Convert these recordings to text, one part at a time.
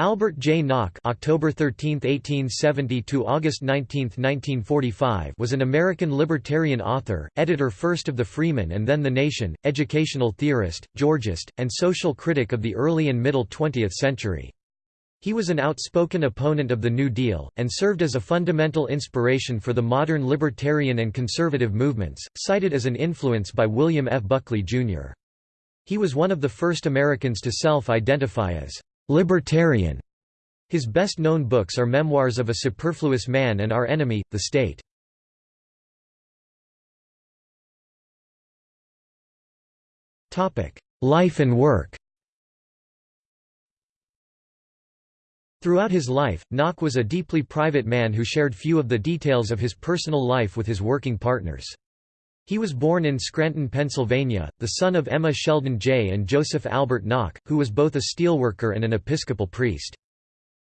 Albert J. Nock (October 13, 1870 to August 19, 1945) was an American libertarian author, editor first of the Freeman and then the Nation, educational theorist, Georgist, and social critic of the early and middle 20th century. He was an outspoken opponent of the New Deal, and served as a fundamental inspiration for the modern libertarian and conservative movements, cited as an influence by William F. Buckley, Jr. He was one of the first Americans to self-identify as Libertarian. His best-known books are Memoirs of a Superfluous Man and Our Enemy, the State. Life and work Throughout his life, Nock was a deeply private man who shared few of the details of his personal life with his working partners. He was born in Scranton, Pennsylvania, the son of Emma Sheldon Jay and Joseph Albert Nock, who was both a steelworker and an Episcopal priest.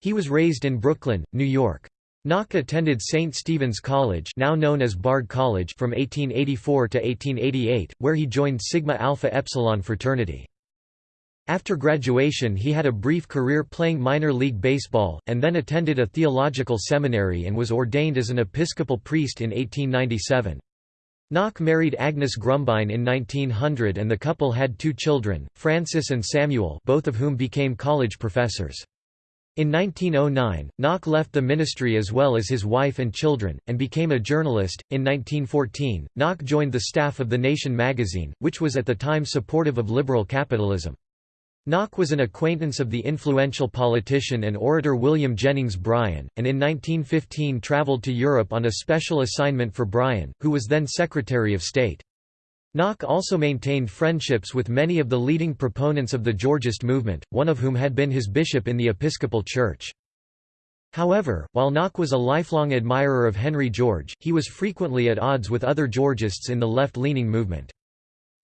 He was raised in Brooklyn, New York. Nock attended St. Stephen's College now known as Bard College from 1884 to 1888, where he joined Sigma Alpha Epsilon fraternity. After graduation he had a brief career playing minor league baseball, and then attended a theological seminary and was ordained as an Episcopal priest in 1897. Nock married Agnes Grumbine in 1900 and the couple had two children, Francis and Samuel both of whom became college professors. In 1909, Nock left the ministry as well as his wife and children, and became a journalist. In 1914, Nock joined the staff of The Nation magazine, which was at the time supportive of liberal capitalism. Nock was an acquaintance of the influential politician and orator William Jennings Bryan, and in 1915 traveled to Europe on a special assignment for Bryan, who was then Secretary of State. Nock also maintained friendships with many of the leading proponents of the Georgist movement, one of whom had been his bishop in the Episcopal Church. However, while Nock was a lifelong admirer of Henry George, he was frequently at odds with other Georgists in the left-leaning movement.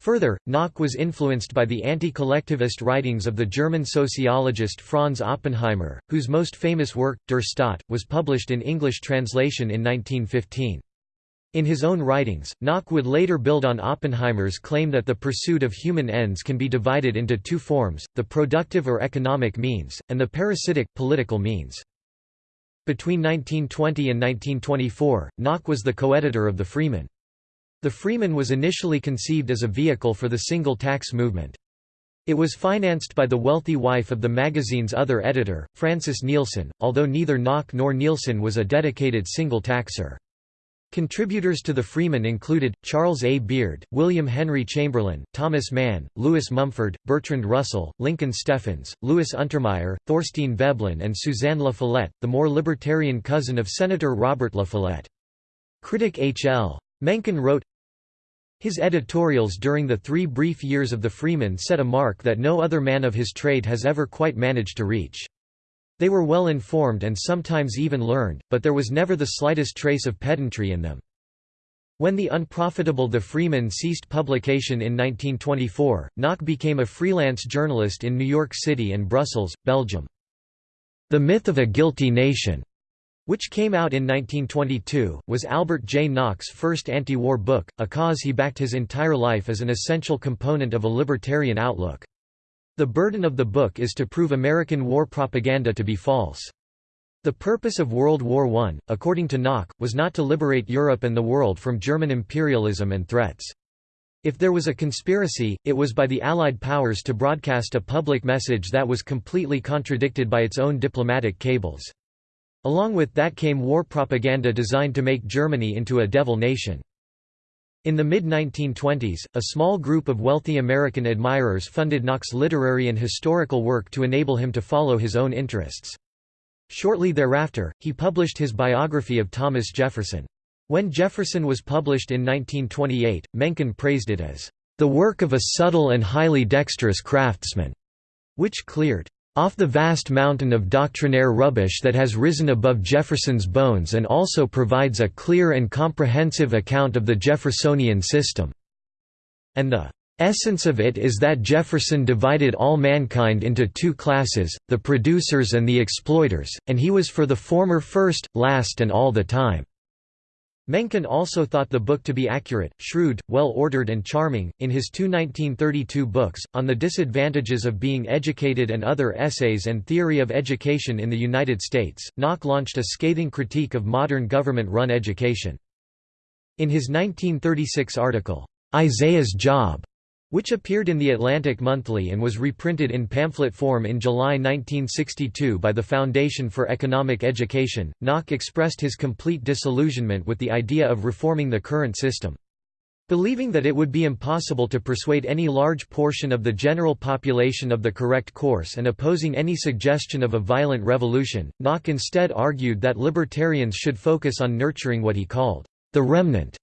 Further, Nock was influenced by the anti-collectivist writings of the German sociologist Franz Oppenheimer, whose most famous work, Der Staat, was published in English translation in 1915. In his own writings, Nock would later build on Oppenheimer's claim that the pursuit of human ends can be divided into two forms, the productive or economic means, and the parasitic, political means. Between 1920 and 1924, Nock was the co-editor of the Freeman. The Freeman was initially conceived as a vehicle for the single tax movement. It was financed by the wealthy wife of the magazine's other editor, Francis Neilson, although neither Nock nor Neilson was a dedicated single taxer. Contributors to the Freeman included, Charles A. Beard, William Henry Chamberlin, Thomas Mann, Lewis Mumford, Bertrand Russell, Lincoln Steffens, Louis Untermeyer, Thorstein Veblen and Suzanne La Follette, the more libertarian cousin of Senator Robert La Follette. Critic H. L. Mencken wrote, his editorials during the three brief years of the Freeman set a mark that no other man of his trade has ever quite managed to reach. They were well informed and sometimes even learned, but there was never the slightest trace of pedantry in them. When the unprofitable The Freeman ceased publication in 1924, Nock became a freelance journalist in New York City and Brussels, Belgium. The Myth of a Guilty Nation which came out in 1922, was Albert J. Nock's first anti-war book, a cause he backed his entire life as an essential component of a libertarian outlook. The burden of the book is to prove American war propaganda to be false. The purpose of World War I, according to Nock, was not to liberate Europe and the world from German imperialism and threats. If there was a conspiracy, it was by the Allied powers to broadcast a public message that was completely contradicted by its own diplomatic cables. Along with that came war propaganda designed to make Germany into a devil nation. In the mid-1920s, a small group of wealthy American admirers funded Nock's literary and historical work to enable him to follow his own interests. Shortly thereafter, he published his biography of Thomas Jefferson. When Jefferson was published in 1928, Mencken praised it as, "...the work of a subtle and highly dexterous craftsman," which cleared off the vast mountain of doctrinaire rubbish that has risen above Jefferson's bones and also provides a clear and comprehensive account of the Jeffersonian system." And the essence of it is that Jefferson divided all mankind into two classes, the producers and the exploiters, and he was for the former first, last and all the time." Mencken also thought the book to be accurate, shrewd, well-ordered and charming. In his two 1932 books, On the Disadvantages of Being Educated and Other Essays and Theory of Education in the United States, Nock launched a scathing critique of modern government-run education. In his 1936 article, Isaiah's Job, which appeared in The Atlantic Monthly and was reprinted in pamphlet form in July 1962 by the Foundation for Economic Education, Nock expressed his complete disillusionment with the idea of reforming the current system. Believing that it would be impossible to persuade any large portion of the general population of the correct course and opposing any suggestion of a violent revolution, Nock instead argued that libertarians should focus on nurturing what he called the remnant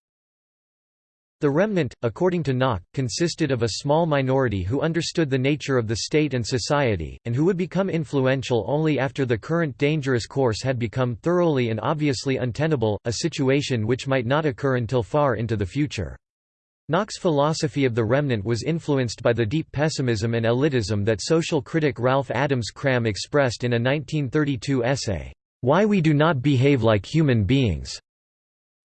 the remnant, according to Nock, consisted of a small minority who understood the nature of the state and society, and who would become influential only after the current dangerous course had become thoroughly and obviously untenable, a situation which might not occur until far into the future. Nock's philosophy of the remnant was influenced by the deep pessimism and elitism that social critic Ralph Adams Cram expressed in a 1932 essay, "'Why We Do Not Behave Like Human Beings'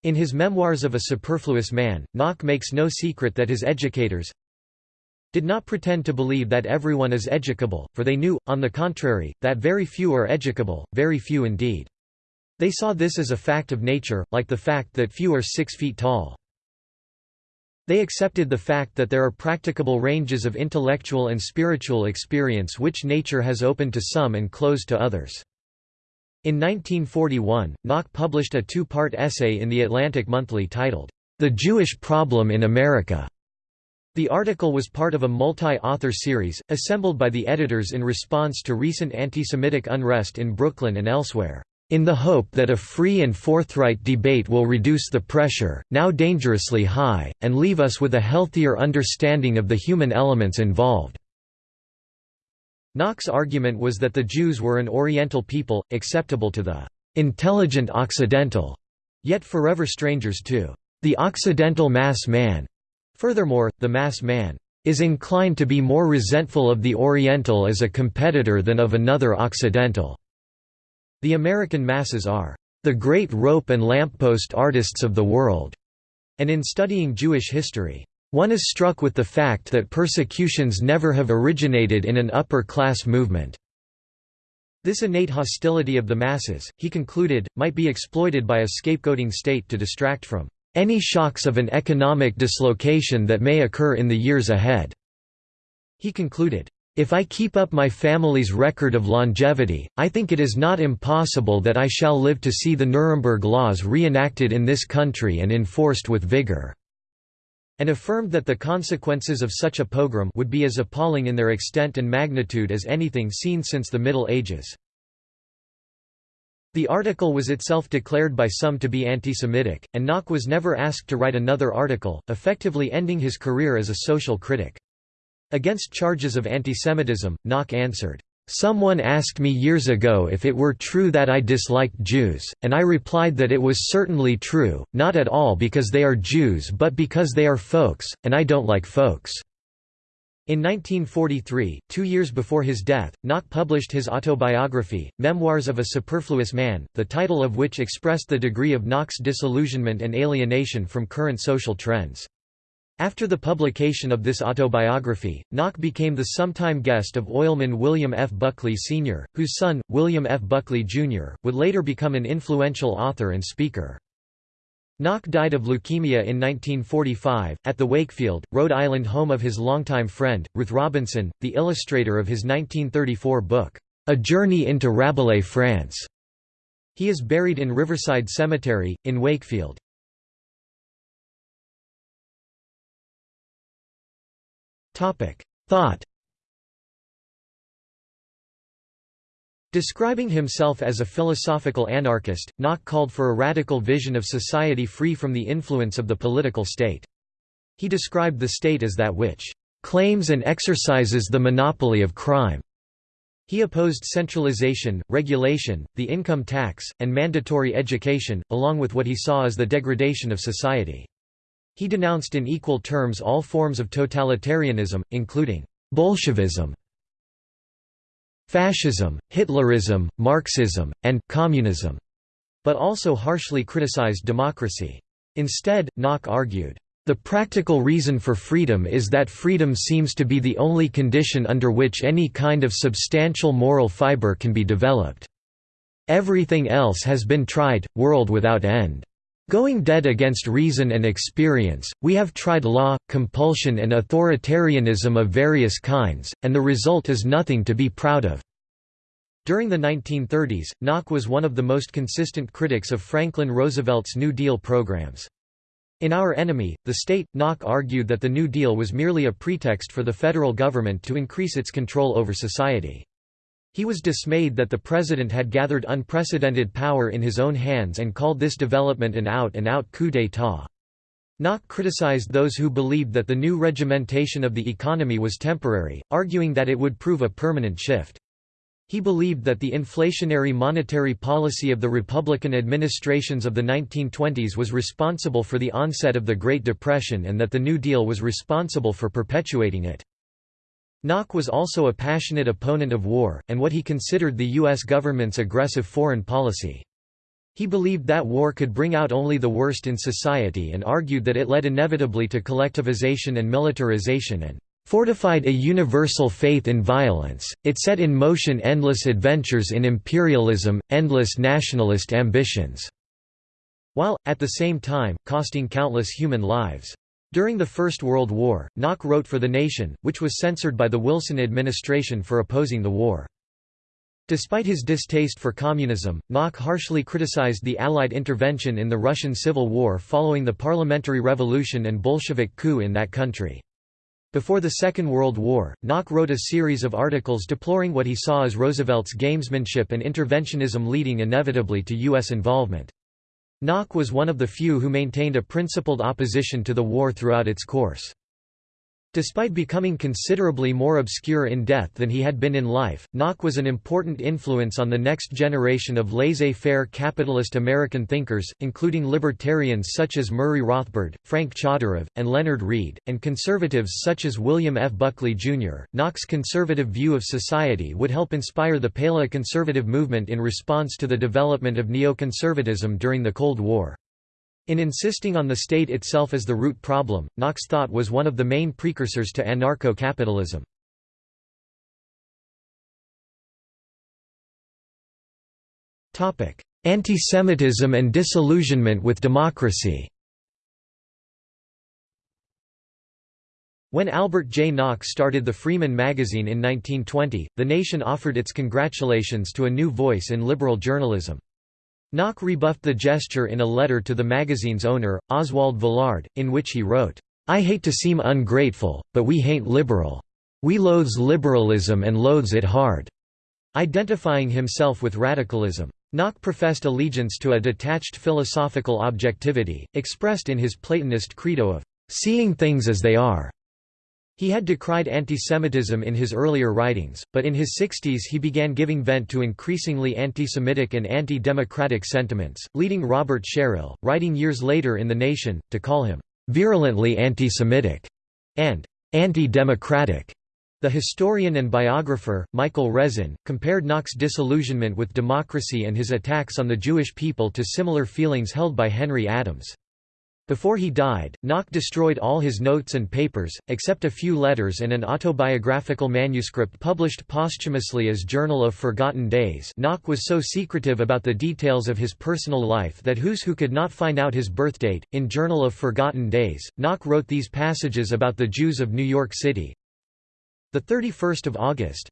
In his Memoirs of a Superfluous Man, Nock makes no secret that his educators did not pretend to believe that everyone is educable, for they knew, on the contrary, that very few are educable, very few indeed. They saw this as a fact of nature, like the fact that few are six feet tall. They accepted the fact that there are practicable ranges of intellectual and spiritual experience which nature has opened to some and closed to others. In 1941, Nock published a two-part essay in The Atlantic Monthly titled, The Jewish Problem in America. The article was part of a multi-author series, assembled by the editors in response to recent anti-Semitic unrest in Brooklyn and elsewhere, in the hope that a free and forthright debate will reduce the pressure, now dangerously high, and leave us with a healthier understanding of the human elements involved. Nock's argument was that the Jews were an Oriental people, acceptable to the intelligent Occidental, yet forever strangers to the Occidental mass man. Furthermore, the mass man is inclined to be more resentful of the Oriental as a competitor than of another Occidental. The American masses are the great rope and lamppost artists of the world, and in studying Jewish history, one is struck with the fact that persecutions never have originated in an upper-class movement. This innate hostility of the masses, he concluded, might be exploited by a scapegoating state to distract from any shocks of an economic dislocation that may occur in the years ahead." He concluded, if I keep up my family's record of longevity, I think it is not impossible that I shall live to see the Nuremberg laws reenacted in this country and enforced with vigor and affirmed that the consequences of such a pogrom would be as appalling in their extent and magnitude as anything seen since the Middle Ages. The article was itself declared by some to be anti-Semitic, and Nock was never asked to write another article, effectively ending his career as a social critic. Against charges of antisemitism, Nock answered, Someone asked me years ago if it were true that I disliked Jews, and I replied that it was certainly true, not at all because they are Jews but because they are folks, and I don't like folks." In 1943, two years before his death, Nock published his autobiography, Memoirs of a Superfluous Man, the title of which expressed the degree of Nock's disillusionment and alienation from current social trends. After the publication of this autobiography, Nock became the sometime guest of oilman William F. Buckley Sr., whose son, William F. Buckley, Jr., would later become an influential author and speaker. Nock died of leukemia in 1945, at the Wakefield, Rhode Island home of his longtime friend, Ruth Robinson, the illustrator of his 1934 book, A Journey into Rabelais France. He is buried in Riverside Cemetery, in Wakefield. Thought Describing himself as a philosophical anarchist, Nock called for a radical vision of society free from the influence of the political state. He described the state as that which claims and exercises the monopoly of crime. He opposed centralization, regulation, the income tax, and mandatory education, along with what he saw as the degradation of society. He denounced in equal terms all forms of totalitarianism, including Bolshevism, fascism, Hitlerism, Marxism, and communism, but also harshly criticized democracy. Instead, Nock argued, "...the practical reason for freedom is that freedom seems to be the only condition under which any kind of substantial moral fiber can be developed. Everything else has been tried, world without end." Going dead against reason and experience, we have tried law, compulsion and authoritarianism of various kinds, and the result is nothing to be proud of." During the 1930s, Nock was one of the most consistent critics of Franklin Roosevelt's New Deal programs. In Our Enemy, the State, Nock argued that the New Deal was merely a pretext for the federal government to increase its control over society. He was dismayed that the president had gathered unprecedented power in his own hands and called this development an out-and-out coup d'état. Nock criticized those who believed that the new regimentation of the economy was temporary, arguing that it would prove a permanent shift. He believed that the inflationary monetary policy of the Republican administrations of the 1920s was responsible for the onset of the Great Depression and that the New Deal was responsible for perpetuating it. Nock was also a passionate opponent of war, and what he considered the U.S. government's aggressive foreign policy. He believed that war could bring out only the worst in society and argued that it led inevitably to collectivization and militarization and fortified a universal faith in violence, it set in motion endless adventures in imperialism, endless nationalist ambitions", while, at the same time, costing countless human lives. During the First World War, Nock wrote for The Nation, which was censored by the Wilson administration for opposing the war. Despite his distaste for communism, Nock harshly criticized the Allied intervention in the Russian Civil War following the parliamentary revolution and Bolshevik coup in that country. Before the Second World War, Nock wrote a series of articles deploring what he saw as Roosevelt's gamesmanship and interventionism leading inevitably to U.S. involvement. Nock was one of the few who maintained a principled opposition to the war throughout its course. Despite becoming considerably more obscure in death than he had been in life, Nock was an important influence on the next generation of laissez-faire capitalist American thinkers, including libertarians such as Murray Rothbard, Frank Chodorov, and Leonard Read, and conservatives such as William F. Buckley, Jr. Nock's conservative view of society would help inspire the paleoconservative movement in response to the development of neoconservatism during the Cold War. In insisting on the state itself as the root problem, Nock's thought was one of the main precursors to anarcho-capitalism. Anti-Semitism and disillusionment with democracy When Albert J. Nock started the Freeman magazine in 1920, The Nation offered its congratulations to a new voice in liberal journalism. Nock rebuffed the gesture in a letter to the magazine's owner, Oswald Villard, in which he wrote, I hate to seem ungrateful, but we hain't liberal. We loathes liberalism and loathes it hard." Identifying himself with radicalism. Nock professed allegiance to a detached philosophical objectivity, expressed in his Platonist credo of seeing things as they are. He had decried antisemitism in his earlier writings, but in his 60s he began giving vent to increasingly anti-Semitic and anti-democratic sentiments, leading Robert Sherrill, writing years later in The Nation, to call him "...virulently anti-Semitic", and "...anti-democratic". The historian and biographer, Michael Wreszin, compared Nock's disillusionment with democracy and his attacks on the Jewish people to similar feelings held by Henry Adams. Before he died, Nock destroyed all his notes and papers, except a few letters and an autobiographical manuscript published posthumously as Journal of Forgotten Days Nock was so secretive about the details of his personal life that Who's Who could not find out his birthdate. In Journal of Forgotten Days, Nock wrote these passages about the Jews of New York City. The 31st of August,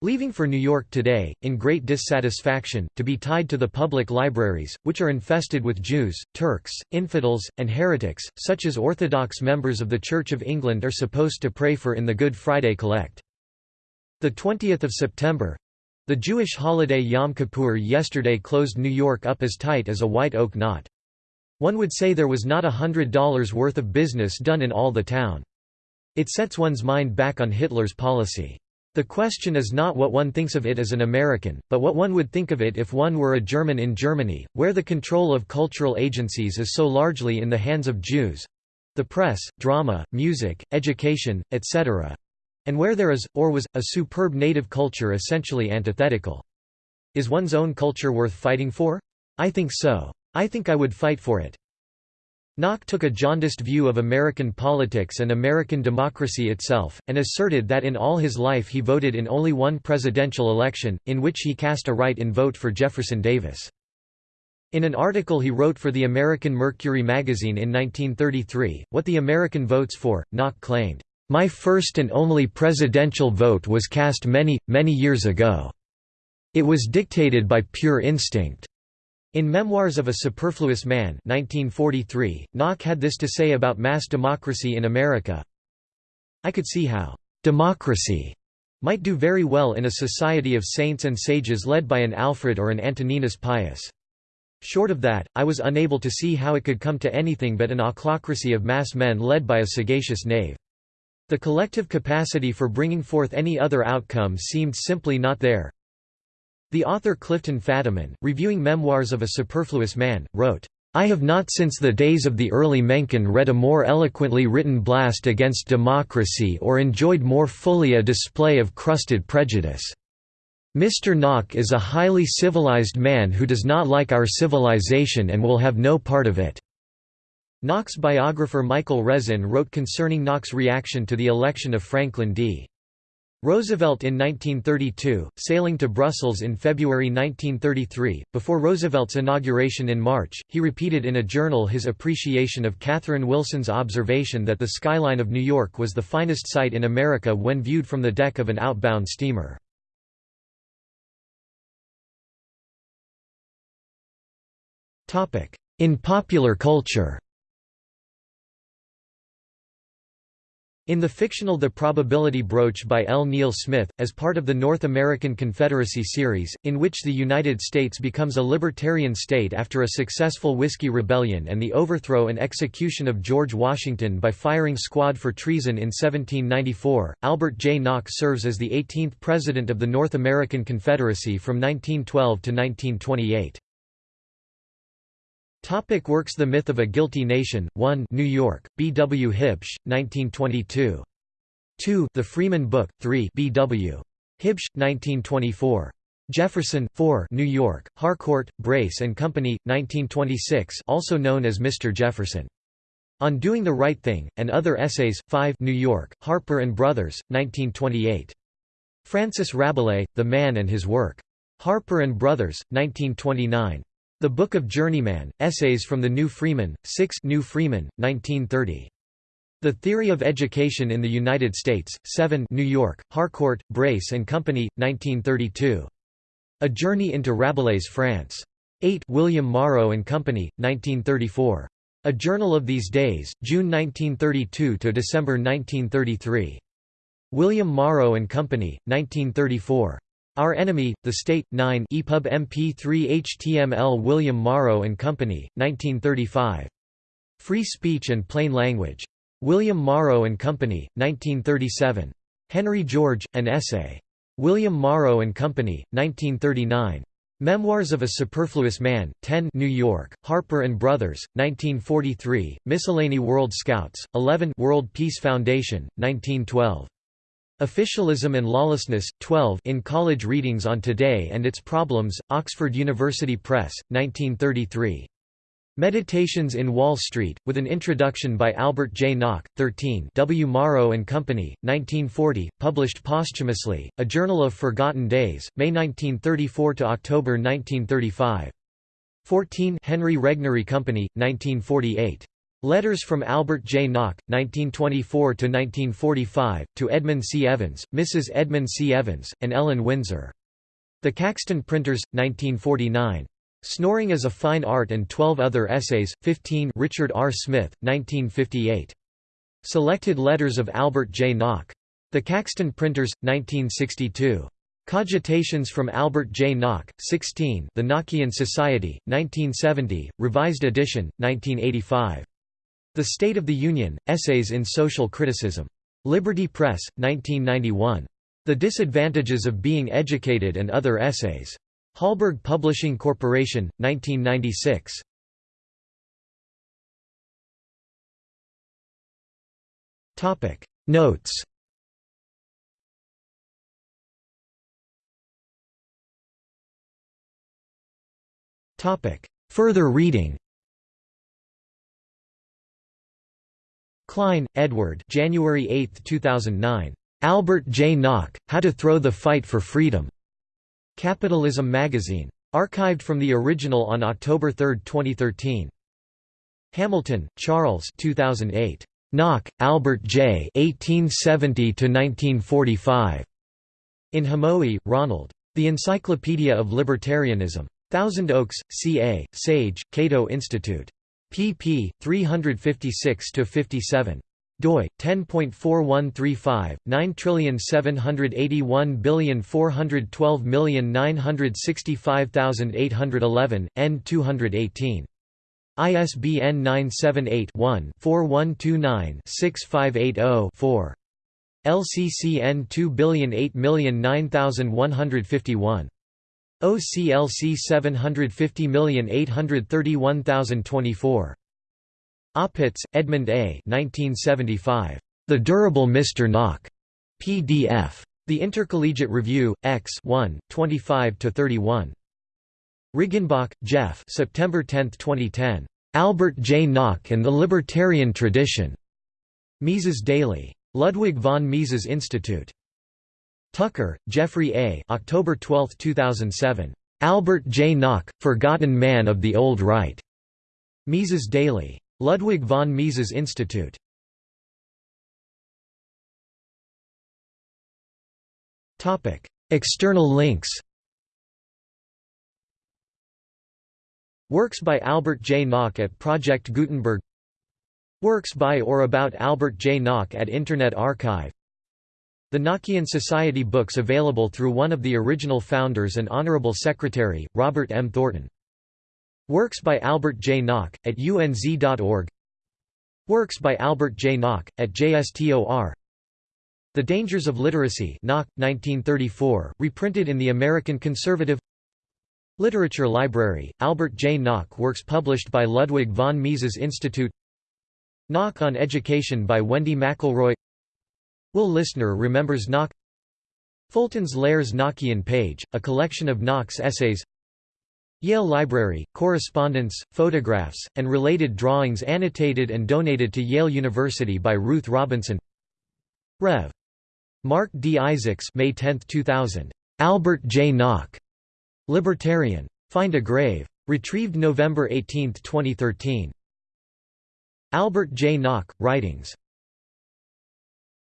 Leaving for New York today, in great dissatisfaction, to be tied to the public libraries, which are infested with Jews, Turks, infidels, and heretics, such as Orthodox members of the Church of England are supposed to pray for in the Good Friday Collect. The 20th of September the Jewish holiday Yom Kippur yesterday closed New York up as tight as a white oak knot. One would say there was not a hundred dollars worth of business done in all the town. It sets one's mind back on Hitler's policy. The question is not what one thinks of it as an American, but what one would think of it if one were a German in Germany, where the control of cultural agencies is so largely in the hands of Jews—the press, drama, music, education, etc. And where there is, or was, a superb native culture essentially antithetical. Is one's own culture worth fighting for? I think so. I think I would fight for it. Nock took a jaundiced view of American politics and American democracy itself, and asserted that in all his life he voted in only one presidential election, in which he cast a write-in vote for Jefferson Davis. In an article he wrote for the American Mercury magazine in 1933, What the American Votes For, Nock claimed, "...my first and only presidential vote was cast many, many years ago. It was dictated by pure instinct. In Memoirs of a Superfluous Man 1943, Nock had this to say about mass democracy in America, I could see how «democracy» might do very well in a society of saints and sages led by an Alfred or an Antoninus Pius. Short of that, I was unable to see how it could come to anything but an ochlocracy of mass men led by a sagacious knave. The collective capacity for bringing forth any other outcome seemed simply not there, the author Clifton Fadiman, reviewing Memoirs of a Superfluous Man, wrote, I have not since the days of the early Mencken read a more eloquently written blast against democracy or enjoyed more fully a display of crusted prejudice. Mr. Nock is a highly civilized man who does not like our civilization and will have no part of it." Nock's biographer Michael Wreszin wrote concerning Nock's reaction to the election of Franklin D. Roosevelt in 1932, sailing to Brussels in February 1933, before Roosevelt's inauguration in March, he repeated in a journal his appreciation of Catherine Wilson's observation that the skyline of New York was the finest sight in America when viewed from the deck of an outbound steamer. In popular culture In the fictional The Probability Brooch by L. Neil Smith, as part of the North American Confederacy series, in which the United States becomes a libertarian state after a successful Whiskey Rebellion and the overthrow and execution of George Washington by firing squad for treason in 1794, Albert J. Nock serves as the 18th President of the North American Confederacy from 1912 to 1928. Topic works The Myth of a Guilty Nation, 1 New York, B. W. Huebsch, 1922. 2 The Freeman Book, 3 B. W. Huebsch, 1924. Jefferson, 4 New York, Harcourt, Brace and Company, 1926 also known as Mr. Jefferson. On Doing the Right Thing, and Other Essays, 5 New York, Harper and Brothers, 1928. Francis Rabelais, The Man and His Work. Harper and Brothers, 1929. The Book of Journeyman, Essays from the New Freeman, 6 New Freeman, 1930. The Theory of Education in the United States, 7 New York, Harcourt, Brace and Company, 1932. A Journey into Rabelais' France. 8 William Morrow and Company, 1934. A Journal of These Days, June 1932 to December 1933. William Morrow and Company, 1934. Our Enemy, The State, 9 EPUB MP3 HTML William Morrow and Company, 1935. Free Speech and Plain Language. William Morrow and Company, 1937. Henry George, An Essay. William Morrow and Company, 1939. Memoirs of a Superfluous Man, 10 New York, Harper and Brothers, 1943, Miscellany World Scouts, 11 World Peace Foundation, 1912. Officialism and Lawlessness, 12 in College Readings on Today and Its Problems, Oxford University Press, 1933. Meditations in Wall Street, with an introduction by Albert J. Nock, 13 W. Morrow and Company, 1940, published posthumously, A Journal of Forgotten Days, May 1934 to October 1935. 14 Henry Regnery Company, 1948. Letters from Albert J. Nock, 1924–1945, to Edmund C. Evans, Mrs. Edmund C. Evans, and Ellen Windsor. The Caxton Printers, 1949. Snoring as a Fine Art and Twelve Other Essays, 15 Richard R. Smith, 1958. Selected Letters of Albert J. Nock. The Caxton Printers, 1962. Cogitations from Albert J. Nock, 16 The Nockian Society, 1970, revised edition, 1985. The State of the Union, Essays in Social Criticism. Liberty Press, 1991. The Disadvantages of Being Educated and Other Essays. Hallberg Publishing Corporation, 1996. Topic Notes Topic Further reading Klein, Edward January 8, 2009. Albert J. Nock, How to Throw the Fight for Freedom. Capitalism Magazine. Archived from the original on October 3, 2013. Hamilton, Charles 2008. Nock, Albert J. 1870–1945. In Hamowy, Ronald. The Encyclopedia of Libertarianism. Thousand Oaks, CA, Sage, Cato Institute pp. 356–57 doi 10.4135 9781412965811 n 218 ISBN 978-1-4129-6580-4. LCCN 2008909151. OCLC 750831024. Opitz, Edmund A. 1975. The Durable Mr. Nock. PDF. The Intercollegiate Review, X 1, 25–31. Riggenbach, Jeff September 10, 2010. Albert J. Nock and the Libertarian Tradition. Mises Daily. Ludwig von Mises Institute. Tucker, Jeffrey A. October 12, 2007. Albert J. Nock, Forgotten Man of the Old Right. Mises Daily. Ludwig von Mises Institute. Topic: External links Works by Albert J. Nock at Project Gutenberg Works by or about Albert J. Nock at Internet Archive The Nockian Society books available through one of the original founders and Honorable Secretary, Robert M. Thornton Works by Albert J. Nock, at unz.org Works by Albert J. Nock, at JSTOR The Dangers of Literacy Nock, 1934, reprinted in the American Conservative Literature Library, Albert J. Nock Works published by Ludwig von Mises Institute Nock on Education by Wendy McElroy Will Lissner remembers Nock Fulton's Lairs Nockian page, a collection of Nock's essays Yale Library, correspondence, photographs, and related drawings annotated and donated to Yale University by Ruth Robinson Rev. Mark D. Isaacs May 10, 2000. Albert J. Nock. Libertarian. Find a Grave. Retrieved November 18, 2013. Albert J. Nock, Writings